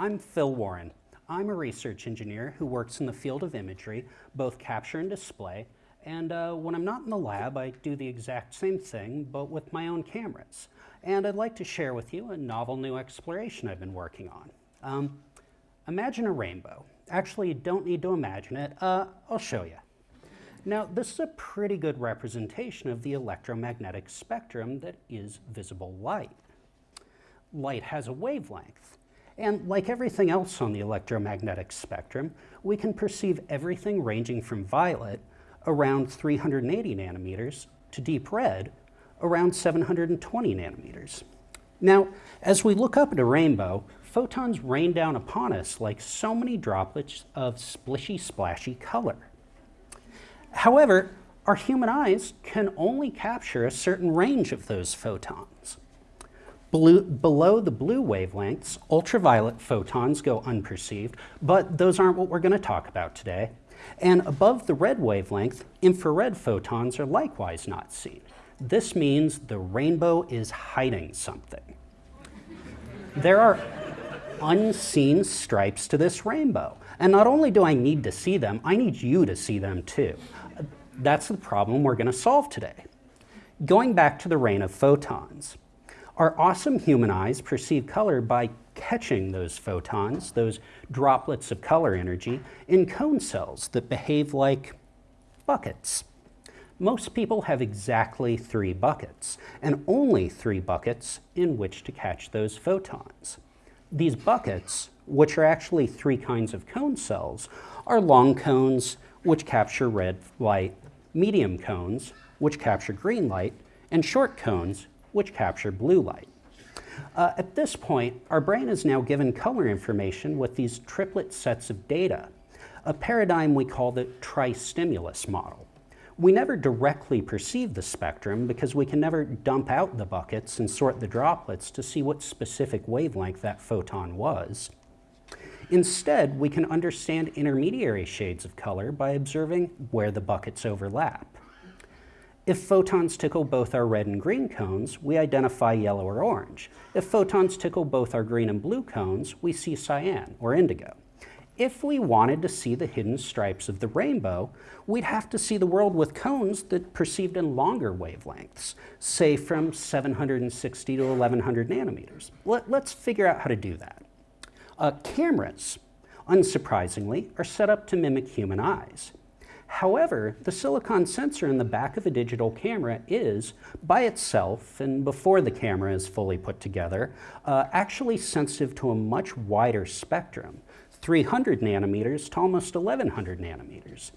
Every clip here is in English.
I'm Phil Warren. I'm a research engineer who works in the field of imagery, both capture and display, and uh, when I'm not in the lab, I do the exact same thing, but with my own cameras. And I'd like to share with you a novel new exploration I've been working on. Um, imagine a rainbow. Actually, you don't need to imagine it. Uh, I'll show you. Now, this is a pretty good representation of the electromagnetic spectrum that is visible light. Light has a wavelength, and like everything else on the electromagnetic spectrum, we can perceive everything ranging from violet, around 380 nanometers, to deep red, around 720 nanometers. Now, as we look up at a rainbow, photons rain down upon us like so many droplets of splishy, splashy color. However, our human eyes can only capture a certain range of those photons. Blue, below the blue wavelengths, ultraviolet photons go unperceived, but those aren't what we're going to talk about today. And above the red wavelength, infrared photons are likewise not seen. This means the rainbow is hiding something. There are unseen stripes to this rainbow. And not only do I need to see them, I need you to see them too. That's the problem we're going to solve today. Going back to the rain of photons. Our awesome human eyes perceive color by catching those photons, those droplets of color energy, in cone cells that behave like buckets. Most people have exactly three buckets, and only three buckets in which to catch those photons. These buckets, which are actually three kinds of cone cells, are long cones, which capture red light, medium cones, which capture green light, and short cones, which capture blue light. Uh, at this point, our brain is now given color information with these triplet sets of data, a paradigm we call the tri-stimulus model. We never directly perceive the spectrum because we can never dump out the buckets and sort the droplets to see what specific wavelength that photon was. Instead, we can understand intermediary shades of color by observing where the buckets overlap. If photons tickle both our red and green cones, we identify yellow or orange. If photons tickle both our green and blue cones, we see cyan or indigo. If we wanted to see the hidden stripes of the rainbow, we'd have to see the world with cones that perceived in longer wavelengths, say from 760 to 1100 nanometers. Let, us figure out how to do that. Uh, cameras, unsurprisingly, are set up to mimic human eyes. However, the silicon sensor in the back of a digital camera is, by itself and before the camera is fully put together, uh, actually sensitive to a much wider spectrum, 300 nanometers to almost 1100 nanometers.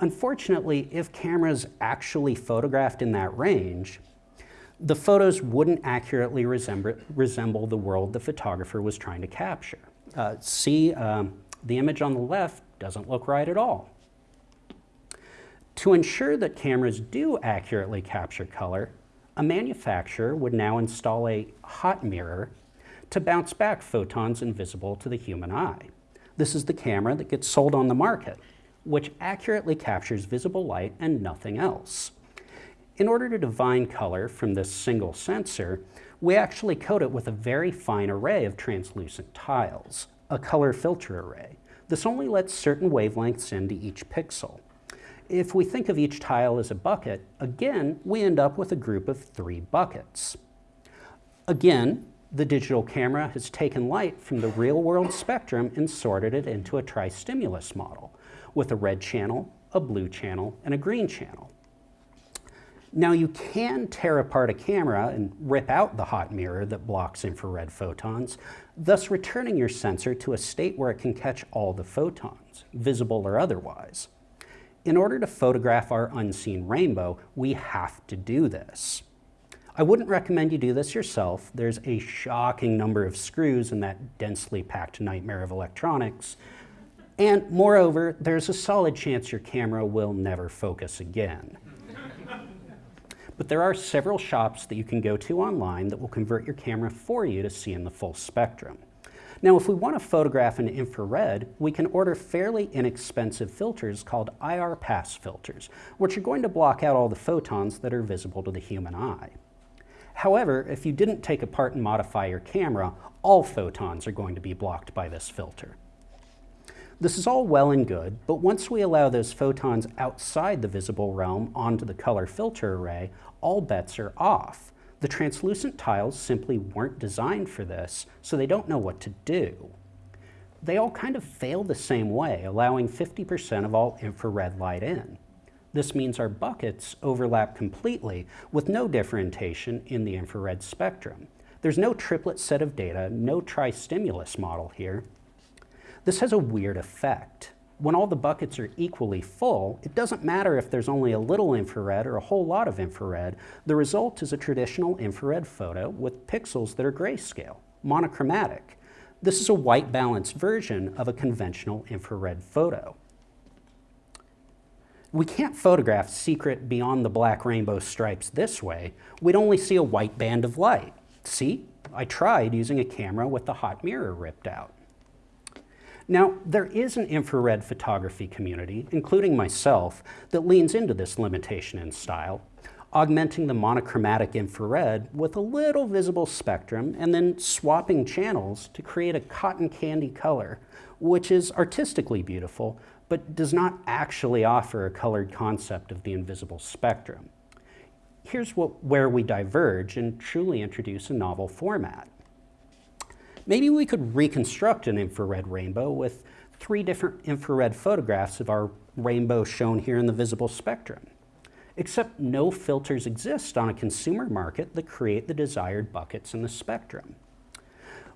Unfortunately, if cameras actually photographed in that range, the photos wouldn't accurately resemble, resemble the world the photographer was trying to capture. Uh, see, um, the image on the left doesn't look right at all. To ensure that cameras do accurately capture color, a manufacturer would now install a hot mirror to bounce back photons invisible to the human eye. This is the camera that gets sold on the market, which accurately captures visible light and nothing else. In order to divine color from this single sensor, we actually coat it with a very fine array of translucent tiles, a color filter array. This only lets certain wavelengths into each pixel. If we think of each tile as a bucket, again, we end up with a group of three buckets. Again, the digital camera has taken light from the real-world spectrum and sorted it into a tri-stimulus model with a red channel, a blue channel, and a green channel. Now you can tear apart a camera and rip out the hot mirror that blocks infrared photons, thus returning your sensor to a state where it can catch all the photons, visible or otherwise. In order to photograph our unseen rainbow, we have to do this. I wouldn't recommend you do this yourself. There's a shocking number of screws in that densely packed nightmare of electronics. And moreover, there's a solid chance your camera will never focus again. but there are several shops that you can go to online that will convert your camera for you to see in the full spectrum. Now, if we want to photograph in infrared, we can order fairly inexpensive filters called IR pass filters, which are going to block out all the photons that are visible to the human eye. However, if you didn't take apart and modify your camera, all photons are going to be blocked by this filter. This is all well and good, but once we allow those photons outside the visible realm onto the color filter array, all bets are off. The translucent tiles simply weren't designed for this, so they don't know what to do. They all kind of fail the same way, allowing 50% of all infrared light in. This means our buckets overlap completely with no differentiation in the infrared spectrum. There's no triplet set of data, no tri-stimulus model here. This has a weird effect. When all the buckets are equally full, it doesn't matter if there's only a little infrared or a whole lot of infrared. The result is a traditional infrared photo with pixels that are grayscale, monochromatic. This is a white balanced version of a conventional infrared photo. We can't photograph secret beyond the black rainbow stripes this way. We'd only see a white band of light. See, I tried using a camera with the hot mirror ripped out. Now, there is an infrared photography community, including myself, that leans into this limitation in style, augmenting the monochromatic infrared with a little visible spectrum and then swapping channels to create a cotton candy color, which is artistically beautiful, but does not actually offer a colored concept of the invisible spectrum. Here's what, where we diverge and truly introduce a novel format. Maybe we could reconstruct an infrared rainbow with three different infrared photographs of our rainbow shown here in the visible spectrum. Except no filters exist on a consumer market that create the desired buckets in the spectrum.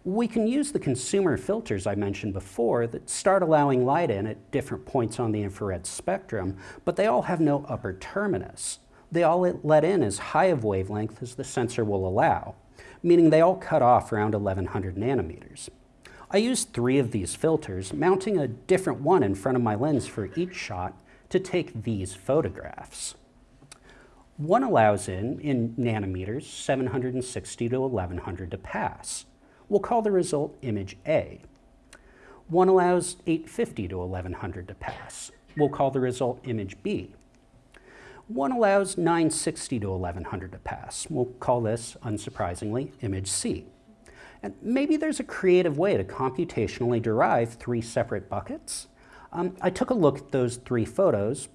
We can use the consumer filters I mentioned before that start allowing light in at different points on the infrared spectrum, but they all have no upper terminus. They all let in as high of wavelength as the sensor will allow meaning they all cut off around 1100 nanometers. I used three of these filters, mounting a different one in front of my lens for each shot to take these photographs. One allows in, in nanometers, 760 to 1100 to pass. We'll call the result image A. One allows 850 to 1100 to pass. We'll call the result image B. One allows 960 to 1100 to pass. We'll call this, unsurprisingly, image C. And maybe there's a creative way to computationally derive three separate buckets. Um, I took a look at those three photos.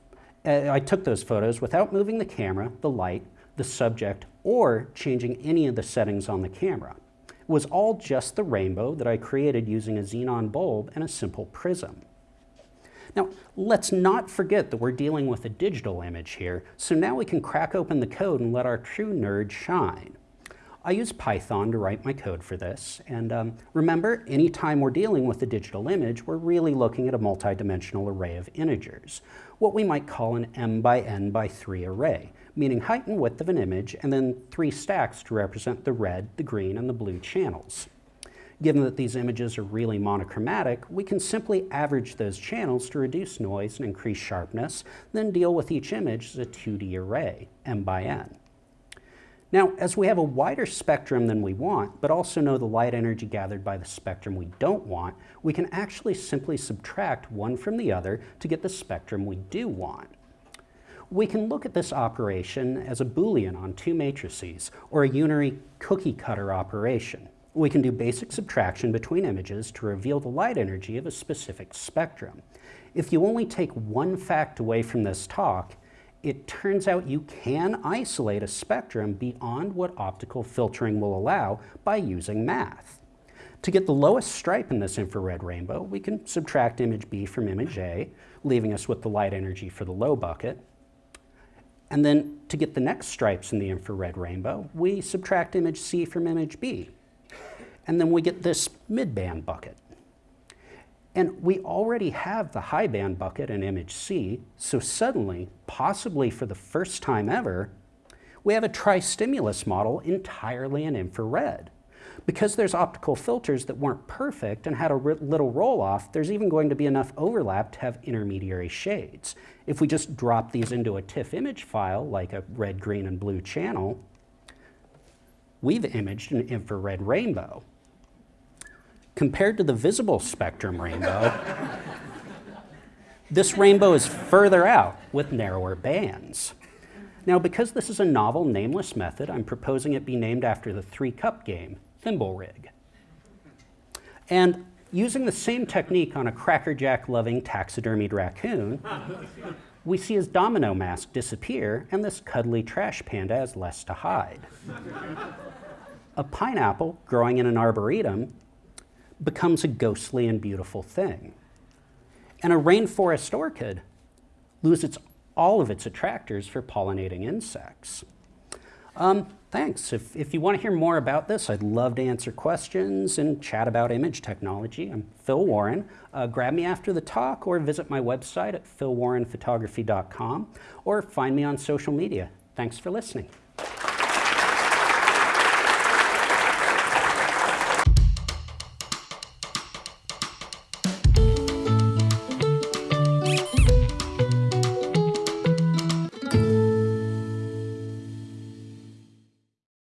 Uh, I took those photos without moving the camera, the light, the subject, or changing any of the settings on the camera. It was all just the rainbow that I created using a xenon bulb and a simple prism. Now, let's not forget that we're dealing with a digital image here, so now we can crack open the code and let our true nerd shine. I use Python to write my code for this, and um, remember, anytime we're dealing with a digital image, we're really looking at a multidimensional array of integers, what we might call an m by n by 3 array, meaning height and width of an image, and then three stacks to represent the red, the green, and the blue channels. Given that these images are really monochromatic, we can simply average those channels to reduce noise and increase sharpness, then deal with each image as a 2D array, m by n. Now, as we have a wider spectrum than we want, but also know the light energy gathered by the spectrum we don't want, we can actually simply subtract one from the other to get the spectrum we do want. We can look at this operation as a Boolean on two matrices, or a unary cookie cutter operation. We can do basic subtraction between images to reveal the light energy of a specific spectrum. If you only take one fact away from this talk, it turns out you can isolate a spectrum beyond what optical filtering will allow by using math. To get the lowest stripe in this infrared rainbow, we can subtract image B from image A, leaving us with the light energy for the low bucket. And then to get the next stripes in the infrared rainbow, we subtract image C from image B, and then we get this mid-band bucket. And we already have the high band bucket in image C, so suddenly, possibly for the first time ever, we have a tri-stimulus model entirely in infrared. Because there's optical filters that weren't perfect and had a little roll-off, there's even going to be enough overlap to have intermediary shades. If we just drop these into a TIFF image file, like a red, green, and blue channel, we've imaged an infrared rainbow. Compared to the visible spectrum rainbow, this rainbow is further out with narrower bands. Now, because this is a novel, nameless method, I'm proposing it be named after the three-cup game, Thimble Rig. And using the same technique on a crackerjack-loving taxidermied raccoon, we see his domino mask disappear and this cuddly trash panda has less to hide. a pineapple growing in an arboretum becomes a ghostly and beautiful thing. And a rainforest orchid loses all of its attractors for pollinating insects. Um, thanks. If, if you want to hear more about this, I'd love to answer questions and chat about image technology. I'm Phil Warren. Uh, grab me after the talk or visit my website at philwarrenphotography.com or find me on social media. Thanks for listening.